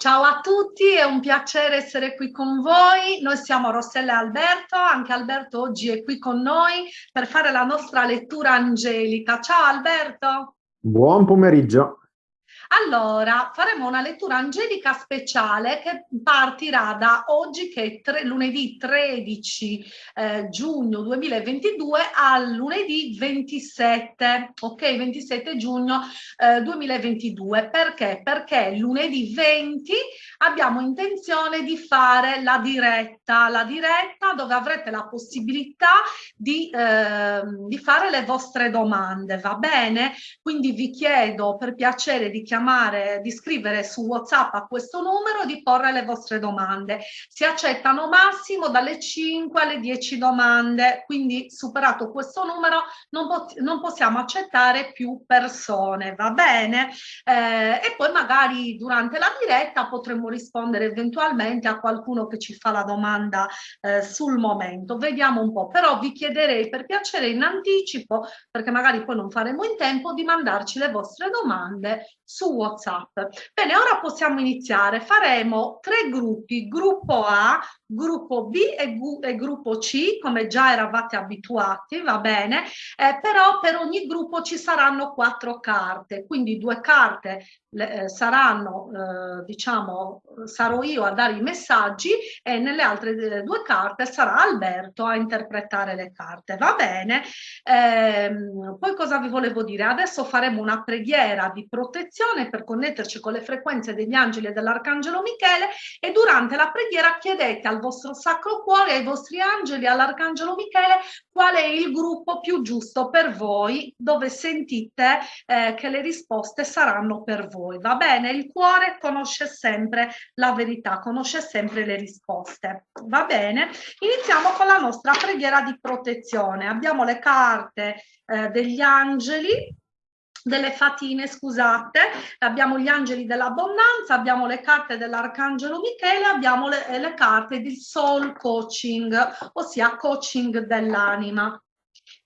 Ciao a tutti, è un piacere essere qui con voi. Noi siamo Rossella e Alberto, anche Alberto oggi è qui con noi per fare la nostra lettura angelica. Ciao Alberto. Buon pomeriggio. Allora, faremo una lettura angelica speciale che partirà da oggi, che è tre, lunedì 13 eh, giugno 2022, al lunedì 27, ok? 27 giugno eh, 2022. Perché? Perché lunedì 20 abbiamo intenzione di fare la diretta, la diretta dove avrete la possibilità di, eh, di fare le vostre domande, va bene? Quindi vi chiedo per piacere di chiamare chiamare, di scrivere su WhatsApp a questo numero di porre le vostre domande. Si accettano massimo dalle 5 alle 10 domande, quindi superato questo numero non, po non possiamo accettare più persone, va bene? Eh, e poi magari durante la diretta potremo rispondere eventualmente a qualcuno che ci fa la domanda eh, sul momento. Vediamo un po', però vi chiederei per piacere in anticipo, perché magari poi non faremo in tempo, di mandarci le vostre domande su WhatsApp. Bene, ora possiamo iniziare. Faremo tre gruppi, gruppo A, gruppo B e, e gruppo C, come già eravate abituati, va bene? Eh, però per ogni gruppo ci saranno quattro carte, quindi due carte le, eh, saranno, eh, diciamo, sarò io a dare i messaggi e nelle altre eh, due carte sarà Alberto a interpretare le carte, va bene? Ehm, poi cosa vi volevo dire? Adesso faremo una preghiera di protezione per connetterci con le frequenze degli angeli e dell'arcangelo Michele e durante la preghiera chiedete al vostro sacro cuore, ai vostri angeli, all'arcangelo Michele qual è il gruppo più giusto per voi dove sentite eh, che le risposte saranno per voi voi, va bene? Il cuore conosce sempre la verità, conosce sempre le risposte, va bene? Iniziamo con la nostra preghiera di protezione. Abbiamo le carte eh, degli angeli, delle fatine, scusate, abbiamo gli angeli dell'abbondanza, abbiamo le carte dell'arcangelo Michele, abbiamo le, le carte del soul coaching, ossia coaching dell'anima.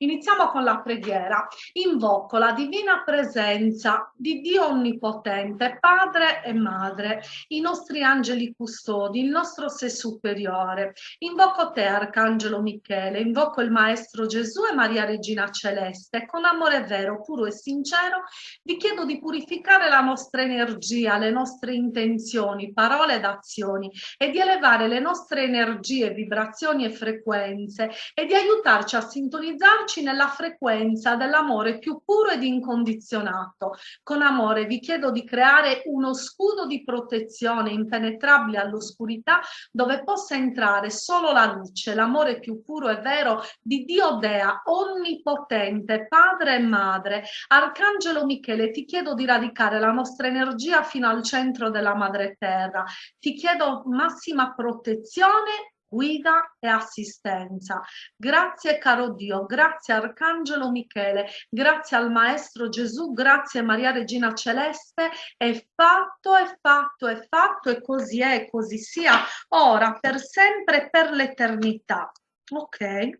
Iniziamo con la preghiera. Invoco la divina presenza di Dio Onnipotente, Padre e Madre, i nostri angeli custodi, il nostro sé superiore. Invoco te, Arcangelo Michele, invoco il Maestro Gesù e Maria Regina Celeste. Con amore vero, puro e sincero, vi chiedo di purificare la nostra energia, le nostre intenzioni, parole ed azioni e di elevare le nostre energie, vibrazioni e frequenze e di aiutarci a sintonizzare trovarci nella frequenza dell'amore più puro ed incondizionato. Con amore vi chiedo di creare uno scudo di protezione impenetrabile all'oscurità dove possa entrare solo la luce, l'amore più puro e vero di Dio Dea, onnipotente, padre e madre. Arcangelo Michele, ti chiedo di radicare la nostra energia fino al centro della madre terra. Ti chiedo massima protezione guida e assistenza. Grazie caro Dio, grazie Arcangelo Michele, grazie al Maestro Gesù, grazie Maria Regina Celeste, è fatto, è fatto, è fatto e così è, e così sia, ora, per sempre, per l'eternità. Ok?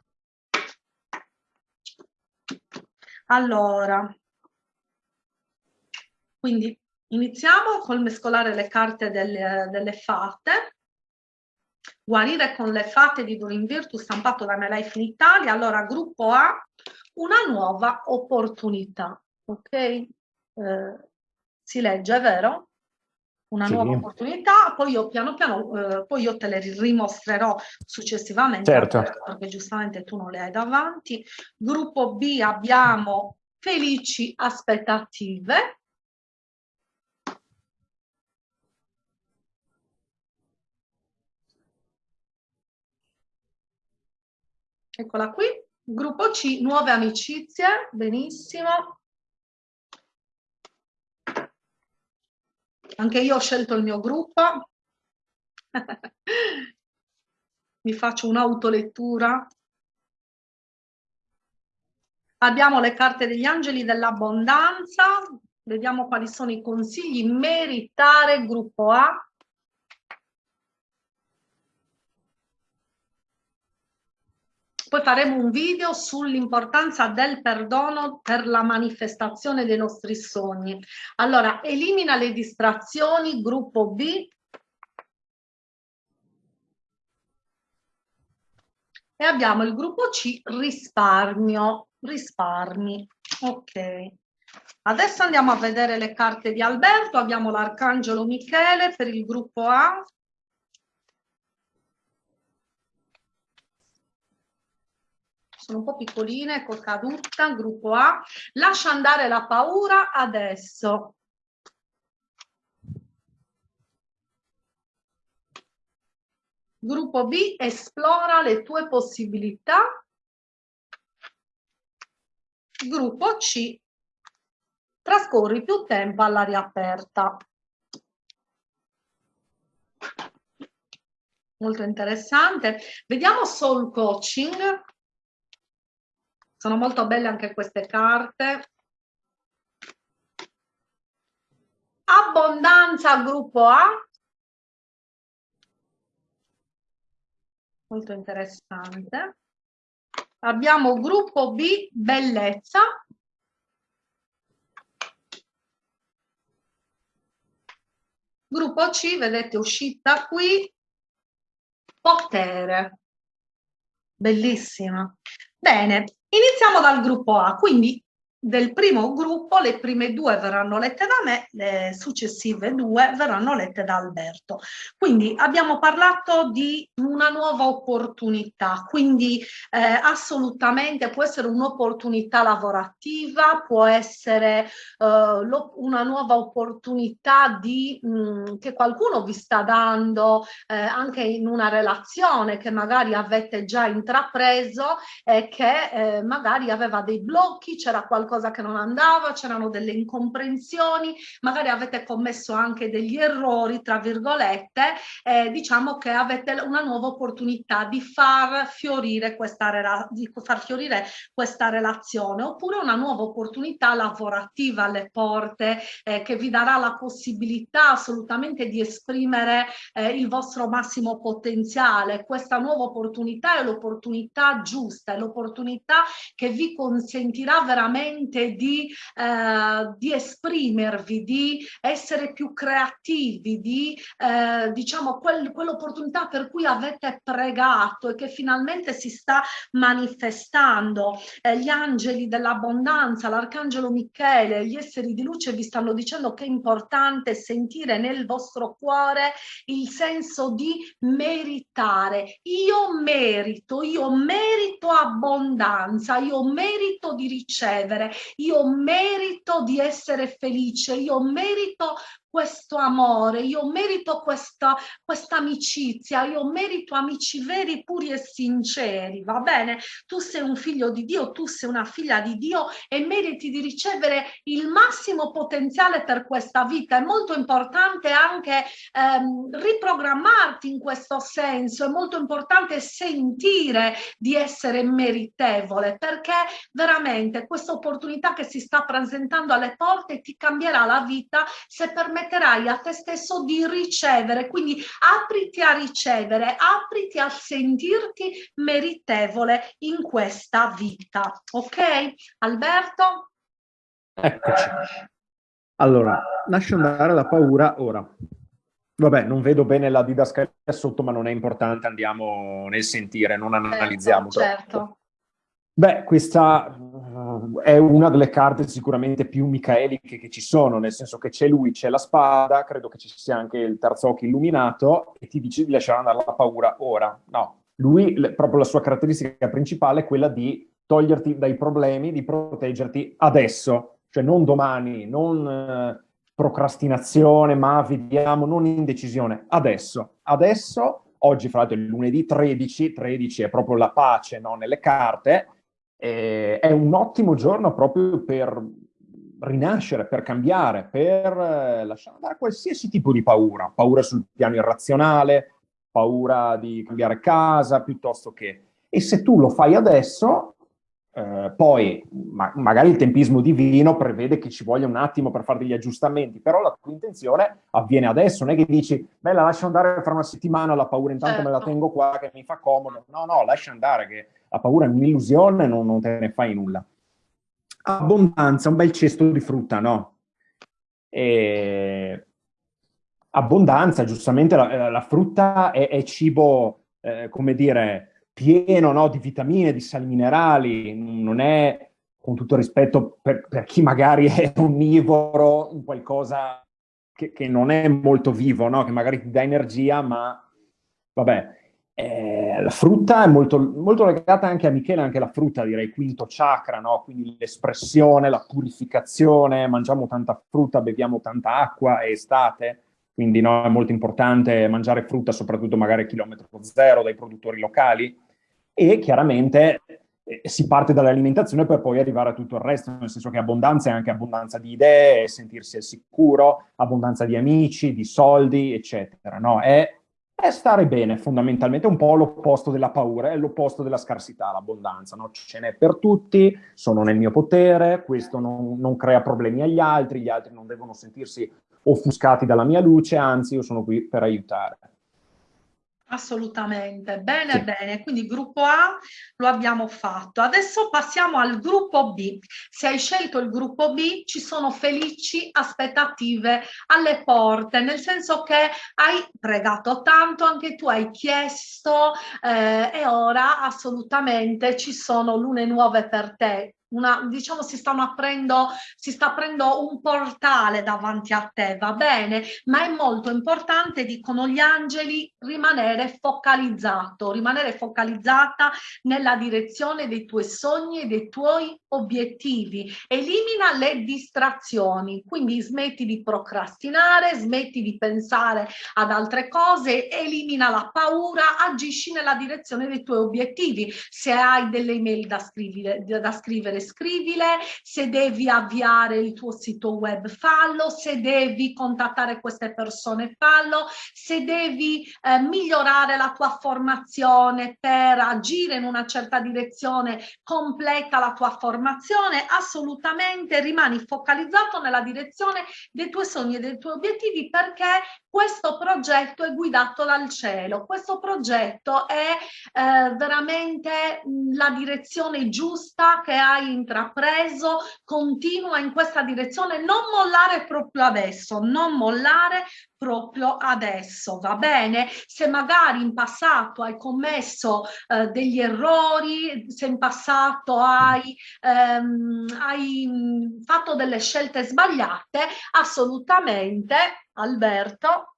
Allora, quindi iniziamo col mescolare le carte delle, delle fate. Guarire con le fate di Durin Virtus stampato da MyLife in Italia. Allora, gruppo A, una nuova opportunità. Ok? Eh, si legge, vero? Una sì. nuova opportunità, poi io piano piano, eh, poi io te le rimostrerò successivamente, certo. perché giustamente tu non le hai davanti. Gruppo B abbiamo felici aspettative, Eccola qui. Gruppo C, nuove amicizie, benissimo. Anche io ho scelto il mio gruppo. Mi faccio un'autolettura. Abbiamo le carte degli angeli dell'abbondanza. Vediamo quali sono i consigli. Meritare, gruppo A. Poi faremo un video sull'importanza del perdono per la manifestazione dei nostri sogni. Allora, elimina le distrazioni, gruppo B. E abbiamo il gruppo C, risparmio, risparmi. Ok. Adesso andiamo a vedere le carte di Alberto. Abbiamo l'Arcangelo Michele per il gruppo A. Sono un po' piccoline, ecco caduta, gruppo A. Lascia andare la paura adesso. Gruppo B, esplora le tue possibilità. Gruppo C, trascorri più tempo all'aria aperta. Molto interessante. Vediamo Soul Coaching. Sono molto belle anche queste carte. Abbondanza gruppo A. molto interessante. Abbiamo gruppo B, bellezza. Gruppo C, vedete uscita qui, potere. Bellissima. Bene, iniziamo dal gruppo A. Quindi del primo gruppo le prime due verranno lette da me, le successive due verranno lette da Alberto. Quindi abbiamo parlato di una nuova opportunità, quindi eh, assolutamente può essere un'opportunità lavorativa, può essere eh, una nuova opportunità di, mh, mm, che qualcuno vi sta dando eh, anche in una relazione che magari avete già intrapreso e che eh, magari aveva dei blocchi, c'era qualcosa qualcosa che non andava, c'erano delle incomprensioni, magari avete commesso anche degli errori, tra virgolette, eh, diciamo che avete una nuova opportunità di far fiorire questa, di far fiorire questa relazione, oppure una nuova opportunità lavorativa alle porte eh, che vi darà la possibilità assolutamente di esprimere eh, il vostro massimo potenziale. Questa nuova opportunità è l'opportunità giusta, è l'opportunità che vi consentirà veramente veramente di, eh, di esprimervi, di essere più creativi, di eh, diciamo quel, quell'opportunità per cui avete pregato e che finalmente si sta manifestando. Eh, gli angeli dell'abbondanza, l'arcangelo Michele, gli esseri di luce vi stanno dicendo che è importante sentire nel vostro cuore il senso di meritare. Io merito, io merito abbondanza, io merito di ricevere, io merito di essere felice, io merito questo amore, io merito questa, questa amicizia, io merito amici veri, puri e sinceri, va bene? Tu sei un figlio di Dio, tu sei una figlia di Dio e meriti di ricevere il massimo potenziale per questa vita. È molto importante anche ehm, riprogrammarti in questo senso, è molto importante sentire di essere meritevole perché veramente questa opportunità che si sta presentando alle porte ti cambierà la vita se permetti permetterai a te stesso di ricevere, quindi apriti a ricevere, apriti a sentirti meritevole in questa vita. Ok? Alberto? Eccoci. Allora, lascio andare la paura ora. Vabbè, non vedo bene la didascalia sotto, ma non è importante, andiamo nel sentire, non certo, analizziamo certo, Certo. Beh, questa uh, è una delle carte sicuramente più micaeliche che ci sono, nel senso che c'è lui, c'è la spada, credo che ci sia anche il terzo occhio illuminato e ti dice di lasciare andare la paura ora. No, lui, proprio la sua caratteristica principale è quella di toglierti dai problemi, di proteggerti adesso, cioè non domani, non uh, procrastinazione, ma vediamo, non indecisione, adesso. Adesso, oggi fra l'altro è lunedì 13, 13 è proprio la pace no, nelle carte, eh, è un ottimo giorno proprio per rinascere, per cambiare, per eh, lasciare andare qualsiasi tipo di paura, paura sul piano irrazionale, paura di cambiare casa, piuttosto che... E se tu lo fai adesso, eh, poi ma magari il tempismo divino prevede che ci voglia un attimo per fare degli aggiustamenti, però la tua intenzione avviene adesso, non è che dici, beh la lascio andare fra una settimana, la paura intanto me la certo. tengo qua che mi fa comodo. No, no, lascia andare che la paura è un'illusione, non, non te ne fai nulla. Abbondanza, un bel cesto di frutta, no? E... Abbondanza, giustamente la, la frutta è, è cibo, eh, come dire, pieno no, di vitamine, di sali minerali, non è, con tutto rispetto per, per chi magari è onnivoro, un qualcosa che, che, non è molto vivo, no? che magari ti dà energia, ma vabbè, eh, la frutta è molto, molto, legata anche a Michele, anche la frutta direi quinto chakra, no? quindi l'espressione, la purificazione, mangiamo tanta frutta, beviamo tanta acqua, è estate, quindi no, è molto importante mangiare frutta, soprattutto magari a chilometro zero dai produttori locali, e chiaramente eh, si parte dall'alimentazione per poi arrivare a tutto il resto, nel senso che abbondanza è anche abbondanza di idee, sentirsi al sicuro, abbondanza di amici, di soldi, eccetera. No? È è stare bene, fondamentalmente, è un po' l'opposto della paura, è l'opposto della scarsità, l'abbondanza, no? Ce n'è per tutti, sono nel mio potere, questo non, non, crea problemi agli altri, gli altri non devono sentirsi offuscati dalla mia luce, anzi io sono qui per aiutare. Assolutamente, bene, sì. bene. Quindi gruppo A lo abbiamo fatto. Adesso passiamo al gruppo B. Se hai scelto il gruppo B, ci sono felici aspettative alle porte, nel senso che hai pregato tanto, anche tu hai chiesto eh, e ora assolutamente ci sono lune nuove per te una, diciamo si stanno aprendo, si sta aprendo un portale davanti a te, va bene? Ma è molto importante, dicono gli angeli, rimanere focalizzato, rimanere focalizzata nella direzione dei tuoi sogni e dei tuoi obiettivi. Elimina le distrazioni, quindi smetti di procrastinare, smetti di pensare ad altre cose, elimina la paura, agisci nella direzione dei tuoi obiettivi. Se hai delle email da scrivere, da scrivere scrivile, se devi avviare il tuo sito web fallo, se devi contattare queste persone fallo, se devi eh, migliorare la tua formazione per agire in una certa direzione, completa la tua formazione, assolutamente rimani focalizzato nella direzione dei tuoi sogni e dei tuoi obiettivi perché questo progetto è guidato dal cielo, questo progetto è eh, veramente la direzione giusta che hai intrapreso, continua in questa direzione, non mollare proprio adesso, non mollare proprio adesso, va bene? Se magari in passato hai commesso eh, degli errori, se in passato hai, ehm, hai mm, fatto delle scelte sbagliate, assolutamente, Alberto.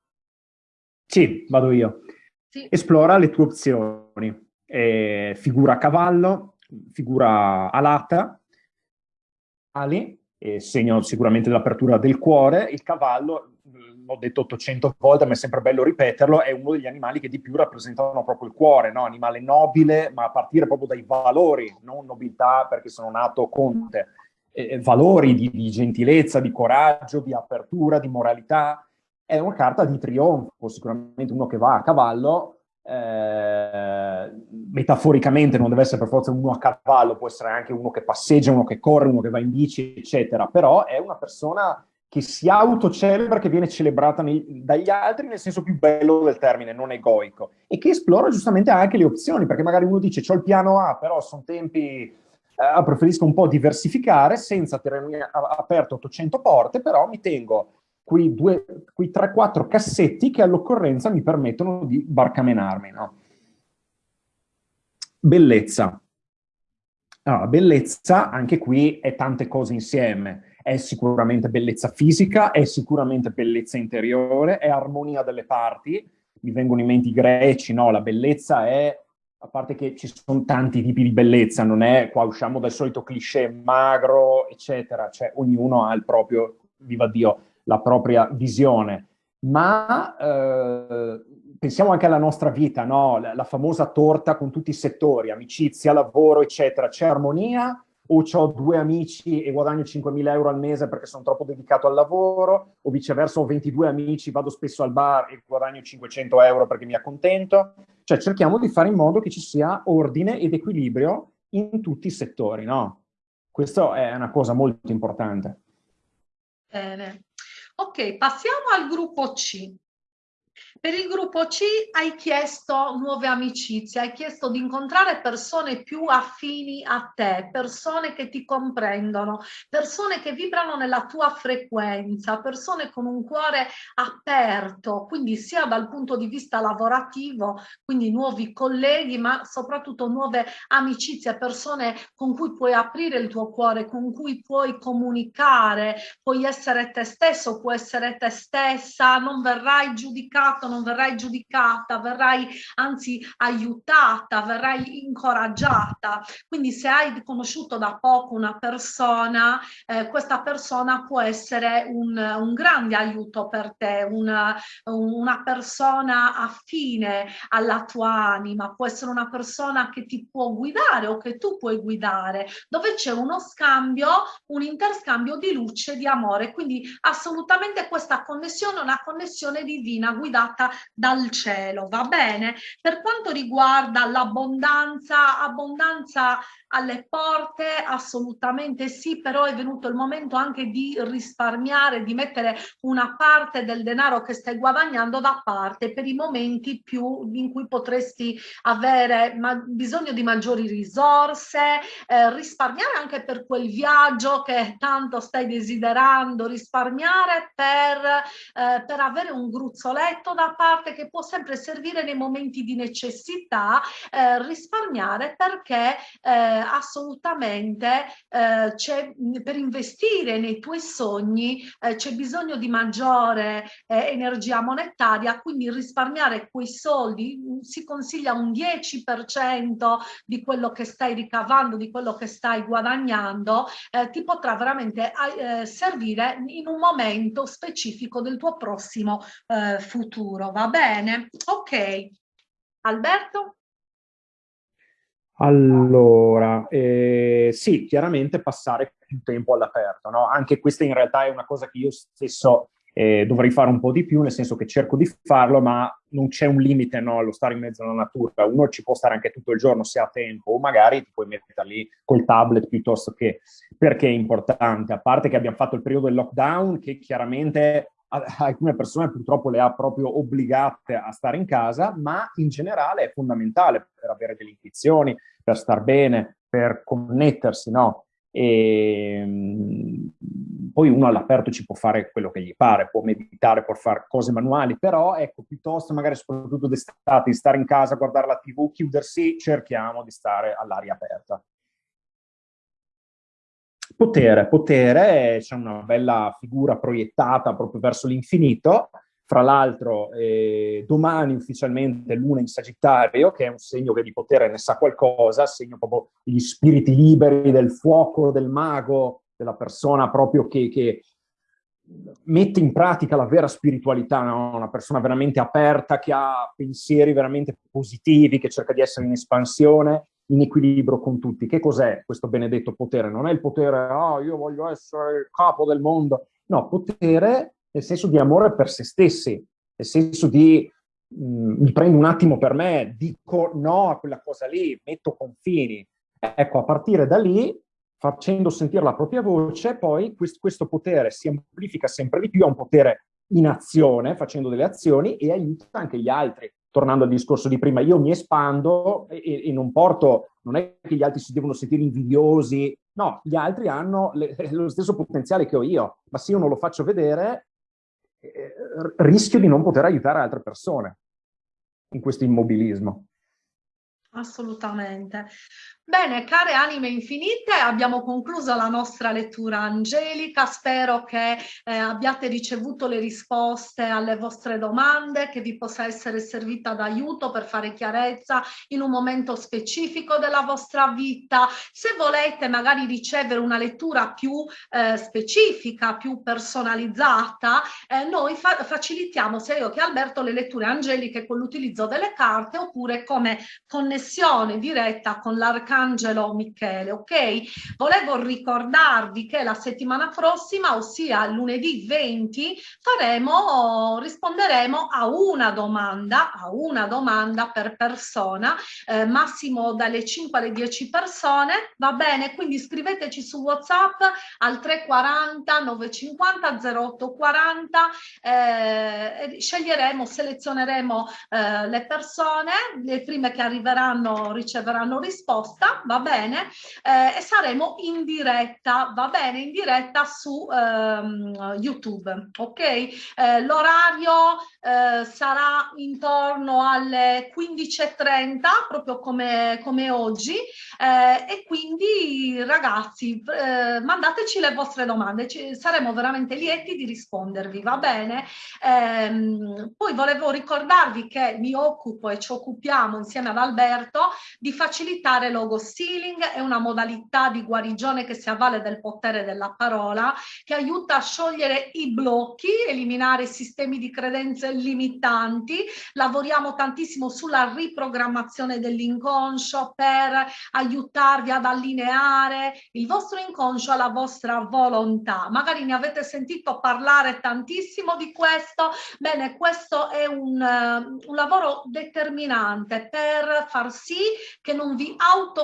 Sì, vado io. Sì. Esplora le tue opzioni. Eh, figura a cavallo, figura alata, ali, segno sicuramente dell'apertura del cuore, il cavallo l'ho detto 800 volte, ma è sempre bello ripeterlo, è uno degli animali che di più rappresentano proprio il cuore, no? animale nobile, ma a partire proprio dai valori, non nobiltà perché sono nato conte, eh, valori di, di, gentilezza, di coraggio, di apertura, di moralità. È una carta di trionfo, sicuramente uno che va a cavallo, eh, metaforicamente non deve essere per forza uno a cavallo, può essere anche uno che passeggia, uno che corre, uno che va in bici, eccetera, però è una persona che si autocelebra, che viene celebrata nei, dagli altri nel senso più bello del termine, non egoico, e che esplora giustamente anche le opzioni, perché magari uno dice ho il piano A, però sono tempi, eh, preferisco un po' diversificare senza tenere aperto 800 porte, però mi tengo quei, quei 3-4 cassetti che all'occorrenza mi permettono di barcamenarmi. No? Bellezza. Allora, bellezza, anche qui, è tante cose insieme è sicuramente bellezza fisica, è sicuramente bellezza interiore, è armonia delle parti. Mi vengono in mente i greci, no? La bellezza è, a parte che ci sono tanti tipi di bellezza, non è, qua usciamo dal solito cliché magro, eccetera, cioè ognuno ha il proprio, viva Dio, la propria visione. Ma eh, pensiamo anche alla nostra vita, no? La, la famosa torta con tutti i settori, amicizia, lavoro, eccetera. C'è armonia o ho due amici e guadagno 5.000 euro al mese perché sono troppo dedicato al lavoro, o viceversa ho 22 amici, vado spesso al bar e guadagno 500 euro perché mi accontento. Cioè cerchiamo di fare in modo che ci sia ordine ed equilibrio in tutti i settori, no? Questo è una cosa molto importante. Bene. Ok, passiamo al gruppo C. Per il gruppo C hai chiesto nuove amicizie, hai chiesto di incontrare persone più affini a te, persone che ti comprendono, persone che vibrano nella tua frequenza, persone con un cuore aperto, quindi sia dal punto di vista lavorativo, quindi nuovi colleghi, ma soprattutto nuove amicizie, persone con cui puoi aprire il tuo cuore, con cui puoi comunicare, puoi essere te stesso, puoi essere te stessa, non verrai giudicato giudicato, non verrai giudicata, verrai anzi aiutata, verrai incoraggiata. Quindi se hai conosciuto da poco una persona, eh, questa persona può essere un, un grande aiuto per te, una, una persona affine alla tua anima, può essere una persona che ti può guidare o che tu puoi guidare, dove c'è uno scambio, un interscambio di luce, di amore. Quindi assolutamente questa connessione è una connessione divina guidata guidata dal cielo, va bene? Per quanto riguarda l'abbondanza, abbondanza alle porte, assolutamente sì, però è venuto il momento anche di risparmiare, di mettere una parte del denaro che stai guadagnando da parte per i momenti più in cui potresti avere bisogno di maggiori risorse, eh, risparmiare anche per quel viaggio che tanto stai desiderando, risparmiare per, eh, per avere un gruzzoletto metto da parte che può sempre servire nei momenti di necessità, eh, risparmiare perché eh, assolutamente eh, c'è per investire nei tuoi sogni eh, c'è bisogno di maggiore eh, energia monetaria, quindi risparmiare quei soldi mm, si consiglia un 10% di quello che stai ricavando, di quello che stai guadagnando, eh, ti potrà veramente servire in un momento specifico del tuo prossimo futuro futuro, va bene? Ok. Alberto? Allora, eh, sì, chiaramente passare più tempo all'aperto, no? Anche questa in realtà è una cosa che io stesso eh, dovrei fare un po' di più, nel senso che cerco di farlo, ma non c'è un limite no, allo stare in mezzo alla natura. Uno ci può stare anche tutto il giorno se ha tempo, o magari ti puoi mettere lì col tablet piuttosto che... Perché è importante? A parte che abbiamo fatto il periodo del lockdown, che chiaramente alcune persone purtroppo le ha proprio obbligate a stare in casa, ma in generale è fondamentale per avere delle intuizioni, per star bene, per connettersi, no? E ehm, poi uno all'aperto ci può fare quello che gli pare, può meditare, può fare cose manuali, però ecco, piuttosto magari soprattutto d'estate, di stare in casa, guardare la tv, chiudersi, cerchiamo di stare all'aria aperta. Potere, potere, c'è una bella figura proiettata proprio verso l'infinito, fra l'altro eh, domani ufficialmente Luna in Sagittario, che è un segno che di potere ne sa qualcosa, segno proprio gli spiriti liberi del fuoco, del mago, della persona proprio che, che mette in pratica la vera spiritualità, no? una persona veramente aperta, che ha pensieri veramente positivi, che cerca di essere in espansione in equilibrio con tutti. Che cos'è questo benedetto potere? Non è il potere, ah, oh, io voglio essere il capo del mondo. No, potere nel senso di amore per se stessi, nel senso di mh, mm, mi prendo un attimo per me, dico no a quella cosa lì, metto confini. Ecco, a partire da lì, facendo sentire la propria voce, poi questo, questo potere si amplifica sempre di più, è un potere in azione, facendo delle azioni e aiuta anche gli altri tornando al discorso di prima, io mi espando e, e, non porto, non è che gli altri si devono sentire invidiosi, no, gli altri hanno le, lo stesso potenziale che ho io, ma se io non lo faccio vedere, eh, rischio di non poter aiutare altre persone in questo immobilismo. Assolutamente. Bene, care anime infinite, abbiamo concluso la nostra lettura angelica. Spero che eh, abbiate ricevuto le risposte alle vostre domande, che vi possa essere servita d'aiuto per fare chiarezza in un momento specifico della vostra vita. Se volete magari ricevere una lettura più eh, specifica, più personalizzata, eh, noi fa facilitiamo sia io che Alberto le letture angeliche con l'utilizzo delle carte oppure come connessione diretta con l'arcano Arcangelo Michele, ok? Volevo ricordarvi che la settimana prossima, ossia lunedì 20, faremo, risponderemo a una domanda, a una domanda per persona, eh, massimo dalle 5 alle 10 persone, va bene? Quindi scriveteci su WhatsApp al 340 950 0840, eh, sceglieremo, selezioneremo eh, le persone, le prime che arriveranno riceveranno risposta, va bene? Eh, e saremo in diretta, va bene? In diretta su ehm, YouTube, ok? Eh, l'orario eh, sarà intorno alle 15.30, proprio come, come oggi, eh, e quindi ragazzi eh, mandateci le vostre domande, ci, saremo veramente lieti di rispondervi, va bene? Ehm, poi volevo ricordarvi che mi occupo e ci occupiamo insieme ad Alberto di facilitare logo stealing, è una modalità di guarigione che si avvale del potere della parola, che aiuta a sciogliere i blocchi, eliminare i sistemi di credenze limitanti, lavoriamo tantissimo sulla riprogrammazione dell'inconscio per aiutarvi ad allineare il vostro inconscio alla vostra volontà. Magari ne avete sentito parlare tantissimo di questo, bene questo è un, uh, un lavoro determinante per far sì che non vi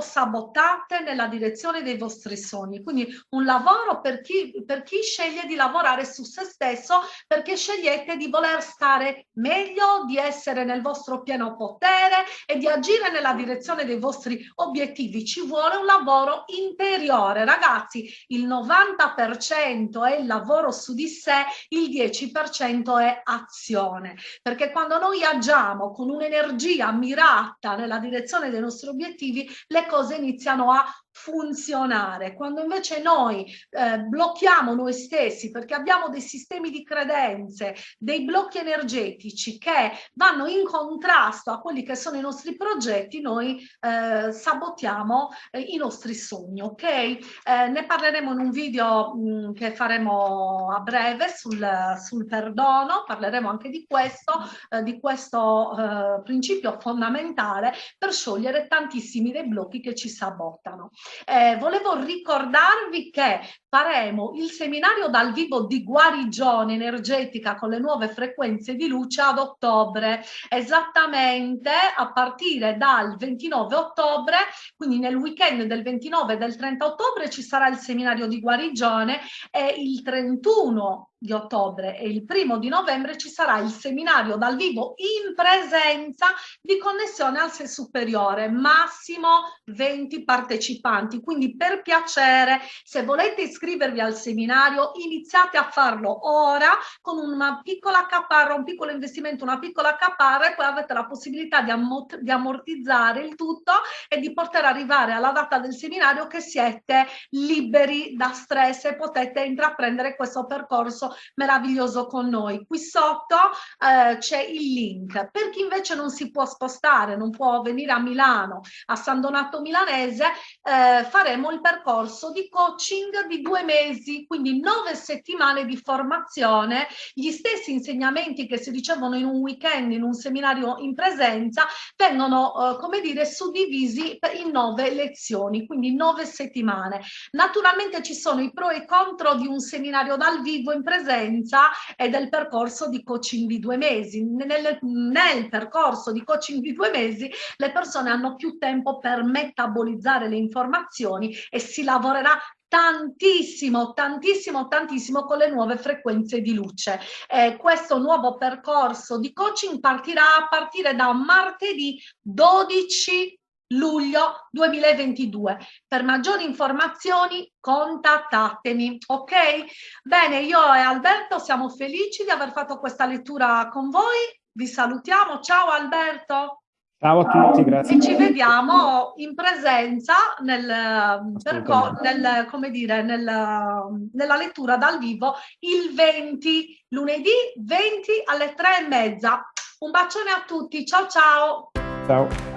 autosabotate nella direzione dei vostri sogni. Quindi un lavoro per chi, per chi sceglie di lavorare su se stesso perché scegliete di voler stare meglio, di essere nel vostro pieno potere e di agire nella direzione dei vostri obiettivi. Ci vuole un lavoro interiore. Ragazzi, il 90% è il lavoro su di sé, il 10% è azione. Perché quando noi agiamo con un'energia mirata nella direzione dei nostri obiettivi, le cose iniziano a funzionare. Quando invece noi eh, blocchiamo noi stessi perché abbiamo dei sistemi di credenze, dei blocchi energetici che vanno in contrasto a quelli che sono i nostri progetti, noi eh, sabotiamo eh, i nostri sogni, ok? Eh, ne parleremo in un video mh, mm, che faremo a breve sul, sul, perdono, parleremo anche di questo, eh, di questo eh, principio fondamentale per sciogliere tantissimi dei blocchi che ci sabotano. Eh, volevo ricordarvi che faremo il seminario dal vivo di guarigione energetica con le nuove frequenze di luce ad ottobre, esattamente a partire dal 29 ottobre, quindi nel weekend del 29 e del 30 ottobre ci sarà il seminario di guarigione e il 31 di ottobre e il primo di novembre ci sarà il seminario dal vivo in presenza di connessione al sé superiore, massimo 20 partecipanti. Quindi per piacere, se volete iscrivervi al seminario, iniziate a farlo ora con una piccola caparra, un piccolo investimento, una piccola caparra e poi avete la possibilità di, di ammortizzare il tutto e di poter arrivare alla data del seminario che siete liberi da stress e potete intraprendere questo percorso meraviglioso con noi. Qui sotto eh, c'è il link. Per chi invece non si può spostare, non può venire a Milano, a San Donato Milanese, eh, faremo il percorso di coaching di due mesi, quindi nove settimane di formazione, gli stessi insegnamenti che si ricevono in un weekend, in un seminario in presenza, vengono, eh, come dire, suddivisi in nove lezioni, quindi nove settimane. Naturalmente ci sono i pro e i contro di un seminario dal vivo in presenza presenza e del percorso di coaching di due mesi. Nel, nel percorso di coaching di due mesi le persone hanno più tempo per metabolizzare le informazioni e si lavorerà tantissimo, tantissimo, tantissimo con le nuove frequenze di luce. Eh, questo nuovo percorso di coaching partirà a partire da martedì 12 luglio 2022. Per maggiori informazioni contattatemi, ok? Bene, io e Alberto siamo felici di aver fatto questa lettura con voi. Vi salutiamo. Ciao Alberto. Ciao a tutti, grazie. E ci vediamo in presenza nel, nel, come dire, nel, nella lettura dal vivo il 20, lunedì 20 alle 3 e mezza. Un bacione a tutti, ciao ciao. Ciao.